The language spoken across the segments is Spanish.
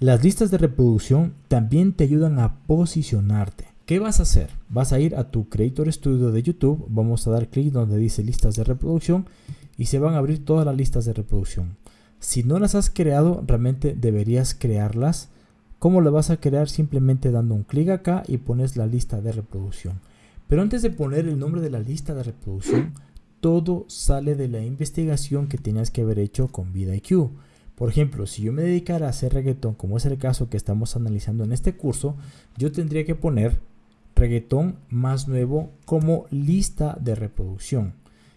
Las listas de reproducción también te ayudan a posicionarte. ¿Qué vas a hacer? Vas a ir a tu Creator Studio de YouTube, vamos a dar clic donde dice listas de reproducción y se van a abrir todas las listas de reproducción. Si no las has creado, realmente deberías crearlas. ¿Cómo lo vas a crear? Simplemente dando un clic acá y pones la lista de reproducción. Pero antes de poner el nombre de la lista de reproducción, todo sale de la investigación que tenías que haber hecho con VidIQ. Por ejemplo, si yo me dedicara a hacer reggaetón, como es el caso que estamos analizando en este curso, yo tendría que poner reggaetón más nuevo como lista de reproducción.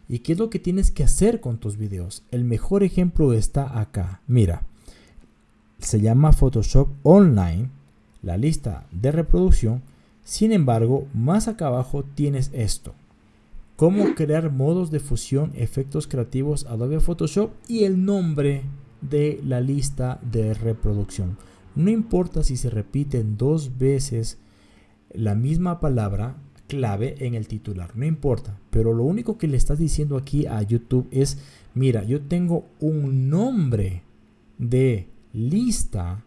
¿Y qué es lo que tienes que hacer con tus videos? El mejor ejemplo está acá. Mira, se llama Photoshop Online, la lista de reproducción. Sin embargo, más acá abajo tienes esto. Cómo crear modos de fusión, efectos creativos Adobe Photoshop y el nombre de la lista de reproducción. No importa si se repiten dos veces la misma palabra, clave en el titular, no importa. Pero lo único que le estás diciendo aquí a YouTube es, mira, yo tengo un nombre de lista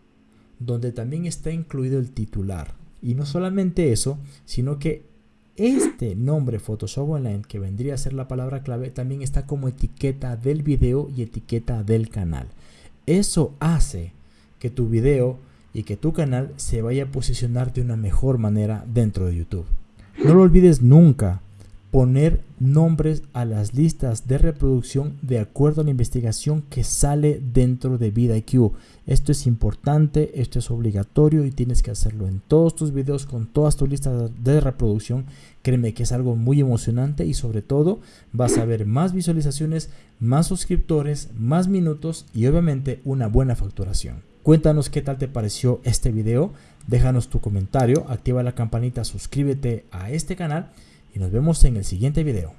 donde también está incluido el titular. Y no solamente eso, sino que este nombre Photoshop Online, que vendría a ser la palabra clave, también está como etiqueta del video y etiqueta del canal. Eso hace que tu video y que tu canal se vaya a posicionar de una mejor manera dentro de YouTube. No lo olvides nunca, poner nombres a las listas de reproducción de acuerdo a la investigación que sale dentro de VidIQ. Esto es importante, esto es obligatorio y tienes que hacerlo en todos tus videos con todas tus listas de reproducción. Créeme que es algo muy emocionante y sobre todo vas a ver más visualizaciones, más suscriptores, más minutos y obviamente una buena facturación. Cuéntanos qué tal te pareció este video, déjanos tu comentario, activa la campanita, suscríbete a este canal y nos vemos en el siguiente video.